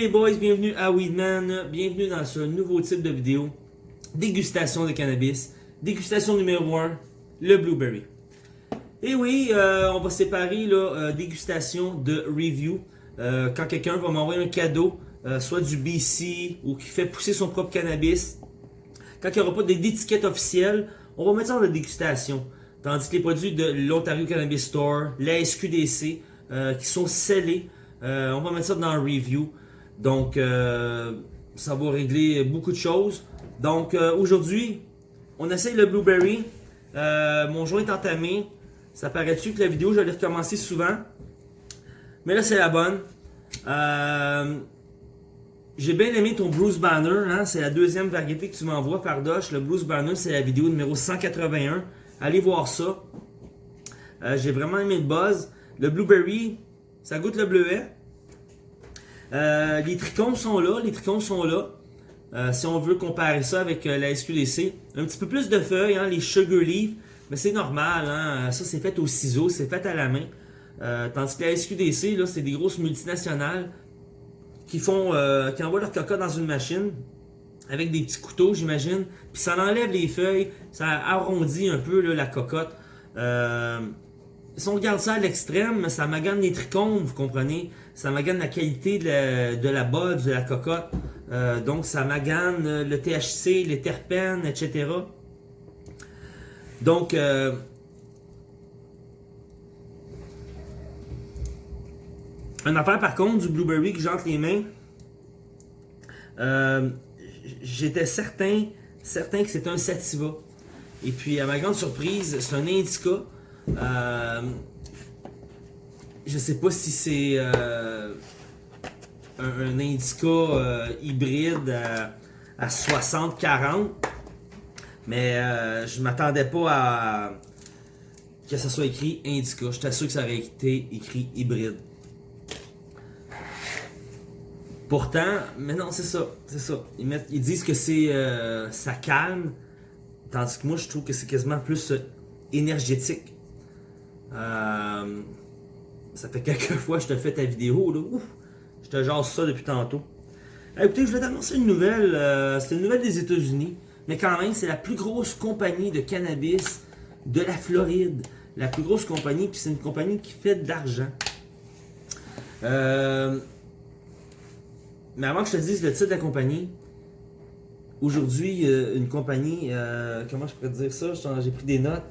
les boys, bienvenue à Weedman, bienvenue dans ce nouveau type de vidéo, dégustation de cannabis, dégustation numéro 1, le blueberry. Et oui, euh, on va séparer là, euh, dégustation de review. Euh, quand quelqu'un va m'envoyer un cadeau, soit du BC ou qui fait pousser son propre cannabis, quand il n'y aura pas d'étiquette officielle, on va mettre ça dans la dégustation. Tandis que les produits de l'Ontario Cannabis Store, la SQDC, qui sont scellés, on va mettre ça dans le review. Donc, euh, ça va régler beaucoup de choses. Donc, euh, aujourd'hui, on essaye le Blueberry. Euh, mon joint est entamé. Ça paraît-tu que la vidéo, j'allais recommencer souvent? Mais là, c'est la bonne. J'ai bien aimé ton Bruce Banner. Hein? C'est la deuxième variété que tu m'envoies, Fardoche. Le Bruce Banner, c'est la vidéo numéro 181. Allez voir ça. J'ai vraiment aimé le buzz. Le Blueberry, ça goûte le bleuet. Euh, les trichomes sont là, les trichomes sont là. Euh, si on veut comparer ça avec euh, la SQDC. Un petit peu plus de feuilles, hein, les sugar leaf, mais c'est normal, hein, ça c'est fait au ciseau, c'est fait à la main. tandis que la SQDC, là, c'est des grosses multinationales qui font, qui envoient leur coca dans une machine avec des petits couteaux, j'imagine, puis ça enlève les feuilles, ça arrondit un peu la cocotte. si on regarde ça à l'extrême, ça magane les trichomes, vous comprenez ça magane la qualité de la, la de la cocotte. Euh, donc, ça magane le THC, les terpènes, etc. Donc, euh, une affaire par contre du Blueberry que j'entre les mains, euh, j'étais certain, certain que c'était un Sativa. Et puis, à ma grande surprise, c'est un Indica. Je sais pas si c'est euh, un, indica euh, hybride à, 60-40. Mais euh, je m'attendais pas à que ça soit écrit indica. J'étais sûr que ça aurait été écrit hybride. Pourtant, mais non, c'est ça, c'est ça. Ils, disent que c'est ça calme, tandis que moi je trouve que c'est quasiment plus énergétique. Euh, ça fait quelques fois que je te fais ta vidéo, là. Je te jase ça depuis tantôt. écoutez, je vais t'annoncer une nouvelle. Euh, c'est une nouvelle des États-Unis. Mais quand même, c'est la plus grosse compagnie de cannabis de la Floride. La plus grosse compagnie, puis c'est une compagnie qui fait de l'argent. Euh, mais avant que je te dise le titre de la compagnie, aujourd'hui, euh, une compagnie, comment je pourrais dire ça? J'ai pris des notes.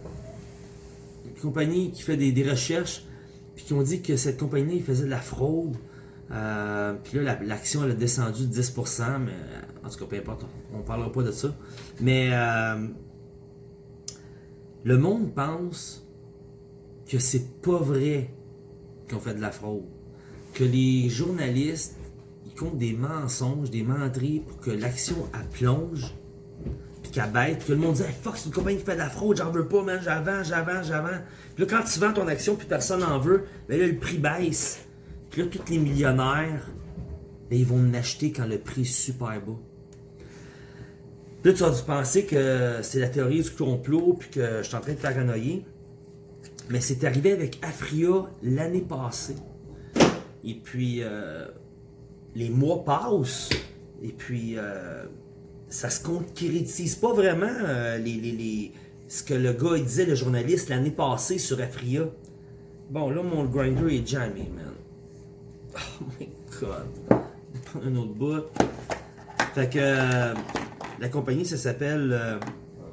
Une compagnie qui fait des recherches puis qui ont dit que cette compagnie faisait de la fraude. Euh, puis là, l'action elle a descendu de 10%, mais en tout cas, peu importe, on ne parlera pas de ça. Mais euh, le monde pense que c'est pas vrai qu'on fait de la fraude. Que les journalistes, ils comptent des mensonges, des menteries pour que l'action plonge, puis qu'elle bête. Que le monde dit fuck, c'est une compagnie qui fait de la fraude, j'en veux pas, man, j'avance, j'avance, j'avance. Puis là, quand tu vends ton action puis personne n'en veut, ben là, le prix baisse. Puis là, tous les millionnaires, ben, ils vont l'acheter quand le prix est super bas. Puis là, tu as dû penser que c'est la théorie du complot puis que je suis en train de paranoïer. Mais c'est arrivé avec Afria l'année passée. Et puis, euh, les mois passent. Et puis, euh, ça se concrétise pas vraiment, euh, les, les ce que le gars disait, le journaliste, l'année passée sur Afria. Bon, là, mon grinder est jamais, man. Oh my god. Un autre bout. Fait que euh, la compagnie, ça s'appelle euh,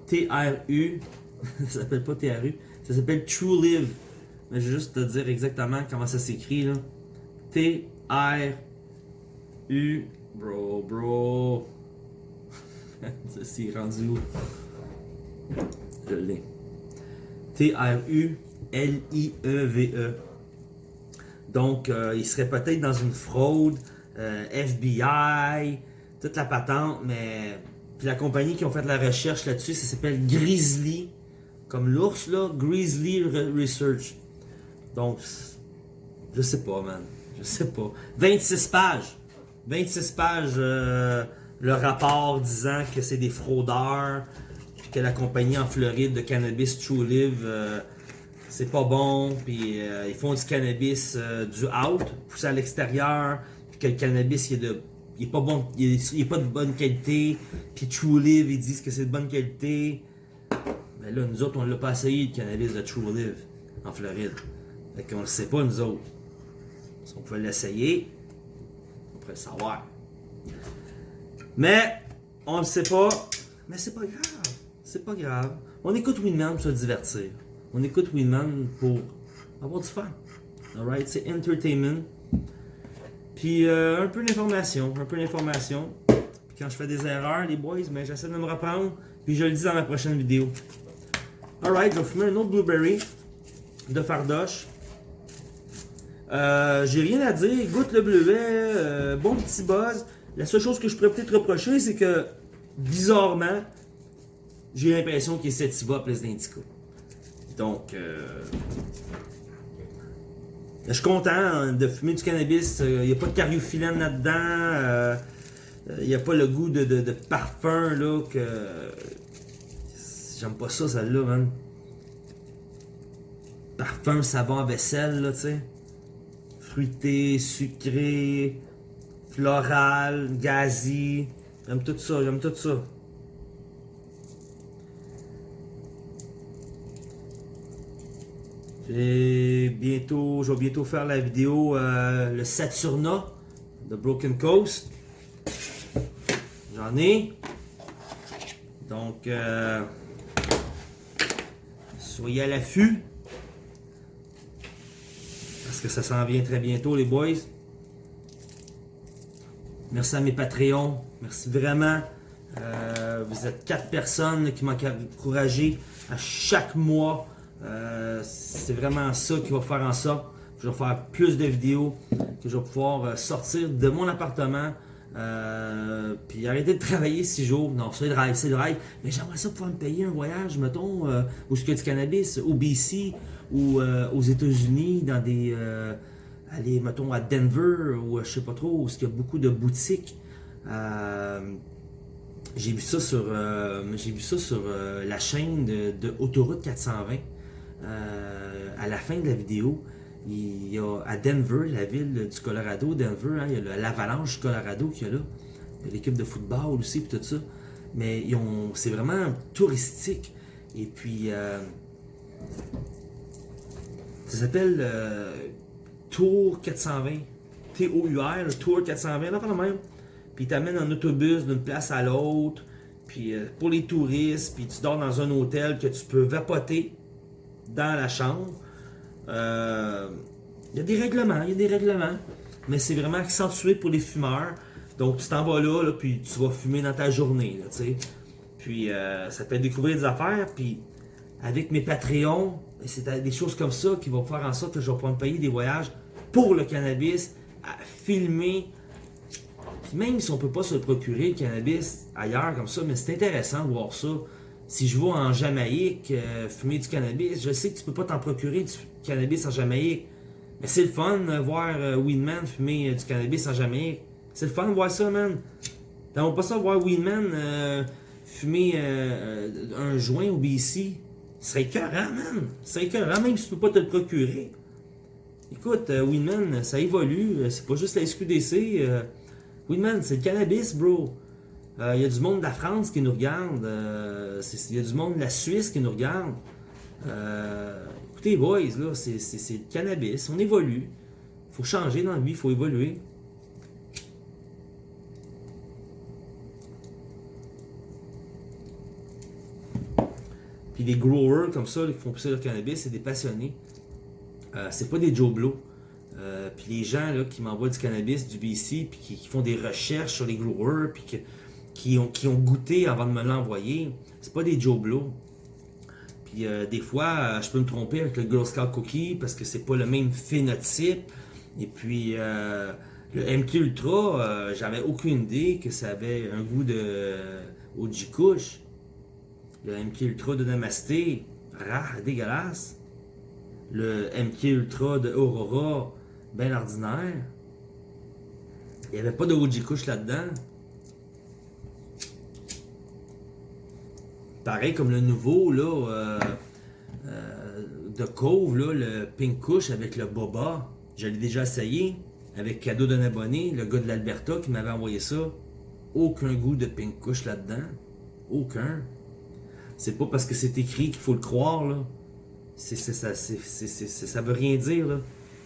TRU. ça s'appelle pas TRU. Ça s'appelle True Live. Mais je vais juste te dire exactement comment ça s'écrit, là. T-R-U. Bro, bro. ça s'est rendu où? Je l'ai. T-R-U-L-I-E-V-E. E. Donc, euh, il serait peut-être dans une fraude, euh, FBI, toute la patente, mais. Puis la compagnie qui ont fait la recherche là-dessus, ça s'appelle Grizzly, comme l'ours là, Grizzly Research. Donc, je sais pas, man. Je sais pas. 26 pages. 26 pages, euh, le rapport disant que c'est des fraudeurs, que la compagnie en Floride de cannabis True Live, euh, c'est pas bon, puis euh, ils font du cannabis euh, du out, poussé à l'extérieur, puis que le cannabis, il est, pas bon, il est, de bonne qualité, puis True Live, ils disent que c'est de bonne qualité. Mais là, nous autres, on l'a pas essayé, le cannabis de True Live, en Floride. Fait qu'on le sait pas, nous autres. Si on pouvait l'essayer, on pourrait le savoir. Mais, on le sait pas. Mais c'est pas grave. C'est pas grave. On écoute Winman pour se divertir. On écoute Winman pour avoir du fun. Alright? C'est entertainment. Puis euh, un peu d'information. Un peu d'information. Puis quand je fais des erreurs, les boys, mais j'essaie de me reprendre. Puis je le dis dans la prochaine vidéo. Alright, je vais fumer un autre blueberry de fardoche. Euh, J'ai rien à dire. Goûte le bleuet. euh, bon petit buzz. La seule chose que je pourrais peut-être reprocher, c'est que bizarrement, j'ai l'impression qu'il est sativa plus d'indica. Donc, euh, je suis content hein, de fumer du cannabis. Il n'y a pas de cariophyllène là-dedans. euh, Il n'y a pas le goût de, parfum là que. J'aime pas ça, celle-là, man. Parfum, savon vaisselle, là, tu sais. Fruité, sucré, floral, gazi. J'aime tout ça, j'aime tout ça. J'ai bientôt, je vais bientôt faire la vidéo euh, le Saturna de Broken Coast. J'en ai. Donc, euh, soyez à l'affût. Parce que ça s'en vient très bientôt, les boys. Merci à mes Patreons. Merci vraiment. Euh, vous êtes quatre personnes qui m'ont encouragé à chaque mois. Euh, c'est vraiment ça qui va faire en sorte que je vais faire plus de vidéos, que je vais pouvoir euh, sortir de mon appartement, puis arrêter de travailler six jours. Non, c'est le rêve, c'est le rêve. Mais j'aimerais ça pouvoir me payer un voyage, mettons, euh, où il y a du cannabis, au BC ou aux États-Unis, dans des. Aller, mettons, à Denver ou je sais pas trop, où il y a beaucoup de boutiques. Euh, j'ai vu ça sur, euh, j'ai vu ça sur euh, la chaîne de, Autoroute 420. Euh, à la fin de la vidéo, il y a à Denver, la ville du Colorado, Denver, hein, il y a l'avalanche Colorado qu'il y a là. L'équipe de football aussi, puis tout ça. Mais c'est vraiment touristique. Et puis, ça s'appelle Tour 420. T-O-U-R, Tour 420, là, quand même. Puis ils t'amènent en autobus d'une place à l'autre. Puis euh, pour les touristes, puis tu dors dans un hôtel que tu peux vapoter dans la chambre. Euh, Il y a des règlements, il y a des règlements. Mais c'est vraiment accentué pour les fumeurs. Donc tu t'en vas là, puis tu vas fumer dans ta journée. Puis euh, ça te fait découvrir des affaires, puis avec mes Patreons, c'est des choses comme ça qui vont faire en sorte que je vais pouvoir me payer des voyages pour le cannabis, à filmer. Même si on peut pas se procurer, le cannabis, ailleurs comme ça, mais c'est intéressant de voir ça. Si je vais en Jamaïque euh, fumer du cannabis, je sais que tu peux pas t'en procurer du cannabis en Jamaïque. Mais c'est le fun de voir euh, Weedman fumer euh, du cannabis en Jamaïque. C'est le fun de voir ça, man. T'aimerais pas ça voir Weedman euh, fumer un joint au BC? Ce serait écœurant, man. Ce serait écœurant, même si tu peux pas te le procurer. Écoute, euh, Weedman, ça évolue. euh, C'est pas juste la SQDC. Euh, Weedman, c'est le cannabis, bro. Il y a du monde de la France qui nous regarde. Il y a du monde de la Suisse qui nous regarde. Écoutez, boys, là, c'est c'est- c'est le cannabis. On évolue. faut changer dans la vie, faut évoluer. Les growers comme ça, qui font pousser leur cannabis, c'est des passionnés. Euh, c'est pas des Joe Blow. Euh, puis les gens là, qui m'envoient du cannabis, du BC, puis qui, font des recherches sur les growers, puis qui, ont, goûté avant de me l'envoyer, c'est pas des Joe Blow. Puis euh, des fois, je peux me tromper avec le Girl Scout Cookie parce que c'est pas le même phénotype. Et puis le MK Ultra, j'avais aucune idée que ça avait un goût de OG Kush. Le MK Ultra de Namasté, rare, dégueulasse. Le MK Ultra de Aurora, ben ordinaire. Il n'y avait pas de OG Kush là-dedans. Pareil comme le nouveau, là, euh, euh, de Cove, le Pink Kush avec le Boba. Je l'ai déjà essayé. avec cadeau d'un abonné, le gars de l'Alberta qui m'avait envoyé ça. Aucun goût de pink couche là-dedans. Aucun. C'est pas parce que c'est écrit qu'il faut le croire, là. Ça, veut rien dire, là.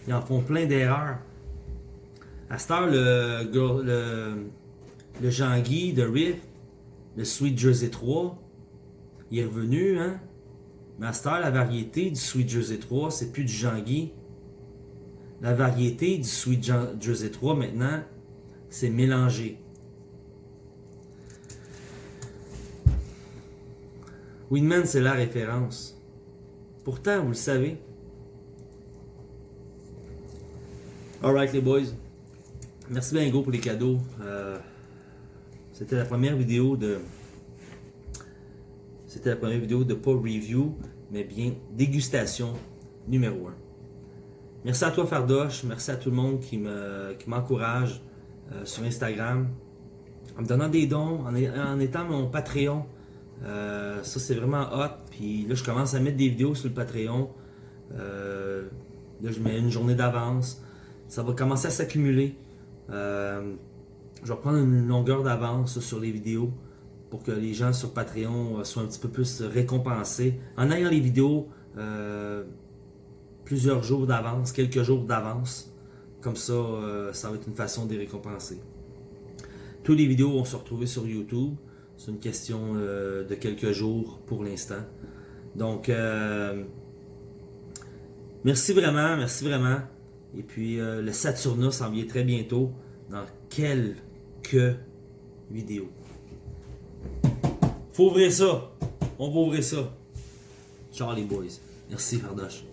Ils en font plein d'erreurs. À cette heure, le, le, le Jean-Guy de Riff, le Sweet Jersey 3, il est revenu, hein. Mais à cette heure, la variété du Sweet Jersey 3, c'est plus du Jean-Guy. La variété du Sweet Jersey 3, maintenant, c'est mélangé. Winman, c'est la référence. Pourtant, vous le savez. Alright les boys. Merci bien gros pour les cadeaux. Euh, c'était la première vidéo de... C'était la première vidéo de pas review, mais bien dégustation numéro 1. Merci à toi Fardoche, merci à tout le monde qui m'encourage qui euh, sur Instagram, en me donnant des dons, en, étant mon Patreon. Euh, ça c'est vraiment hot, puis là je commence à mettre des vidéos sur le Patreon. là je mets une journée d'avance ça va commencer à s'accumuler. Euh, je vais prendre une longueur d'avance sur les vidéos pour que les gens sur Patreon euh, soient un petit peu plus récompensés. En ayant les vidéos euh, plusieurs jours d'avance, quelques jours d'avance, comme ça, ça va être une façon de les récompenser. Toutes les vidéos vont se retrouver sur YouTube. C'est une question de quelques jours pour l'instant. Donc, merci vraiment, merci vraiment. Et puis euh, le Saturna s'en vient très bientôt dans quelques vidéos. Faut ouvrir ça. On va ouvrir ça. Ciao les boys. Merci Fardoche.